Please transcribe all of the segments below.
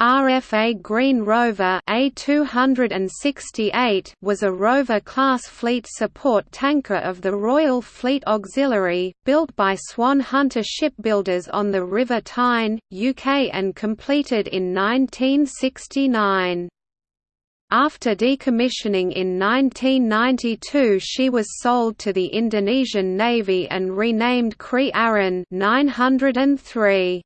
RFA Green Rover A268 was a Rover-class fleet support tanker of the Royal Fleet Auxiliary, built by Swan Hunter Shipbuilders on the River Tyne, UK and completed in 1969. After decommissioning in 1992 she was sold to the Indonesian Navy and renamed KRI Arun 903.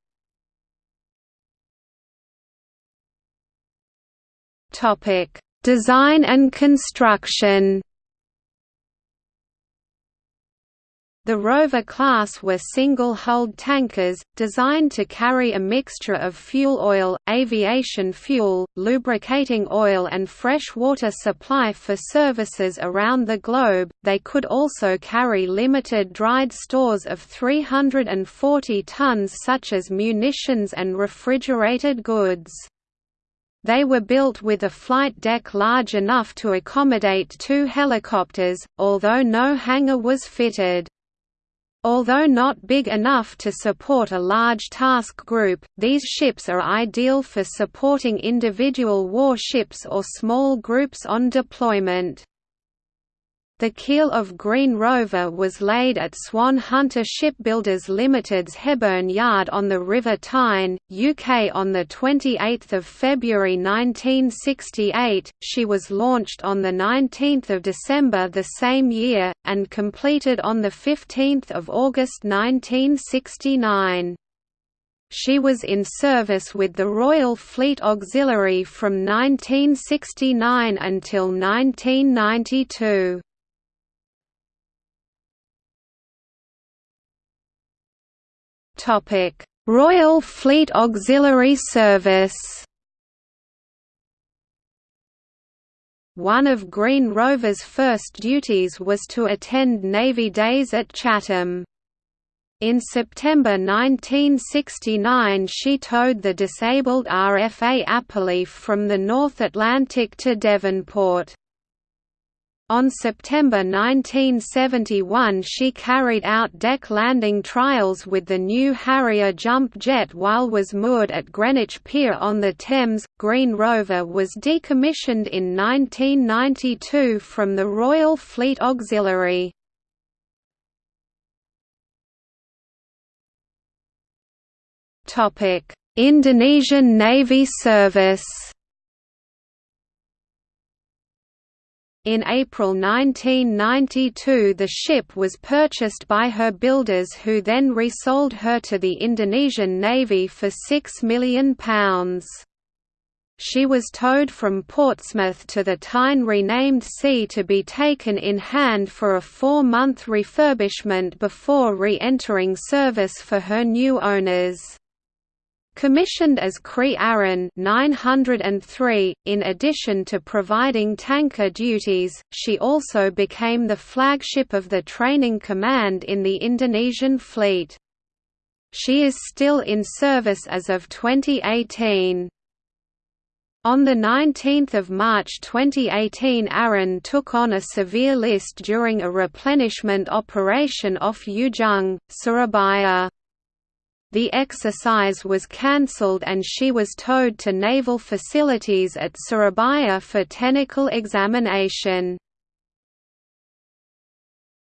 Topic: Design and construction. The Rover class were single-hulled tankers, designed to carry a mixture of fuel oil, aviation fuel, lubricating oil and fresh water supply for services around the globe. They could also carry limited dried stores of 340 tons such as munitions and refrigerated goods. They were built with a flight deck large enough to accommodate two helicopters, although no hangar was fitted. Although not big enough to support a large task group, these ships are ideal for supporting individual warships or small groups on deployment. The keel of Green Rover was laid at Swan Hunter Shipbuilders Limited's Hebburn Yard on the River Tyne, UK on 28 February 1968. She was launched on 19 December the same year, and completed on 15 August 1969. She was in service with the Royal Fleet Auxiliary from 1969 until 1992. Topic: Royal Fleet Auxiliary Service. One of Green Rover's first duties was to attend Navy Days at Chatham. In September 1969 she towed the disabled RFA Appleleaf from the North Atlantic to Devonport. On September 1971 she carried out deck landing trials with the new Harrier jump jet while was moored at Greenwich Pier on the Thames. Green Rover was decommissioned in 1992 from the Royal Fleet Auxiliary. Indonesian Navy service In April 1992 the ship was purchased by her builders who then resold her to the Indonesian Navy for £6 million. She was towed from Portsmouth to the Tyne renamed Sea to be taken in hand for a four-month refurbishment before re-entering service for her new owners. Commissioned as KRI Arun 903, in addition to providing tanker duties, she also became the flagship of the training command in the Indonesian fleet. She is still in service as of 2018. On 19 March 2018 Arun took on a severe list during a replenishment operation off Ujung, Surabaya. The exercise was cancelled and she was towed to naval facilities at Surabaya for technical examination.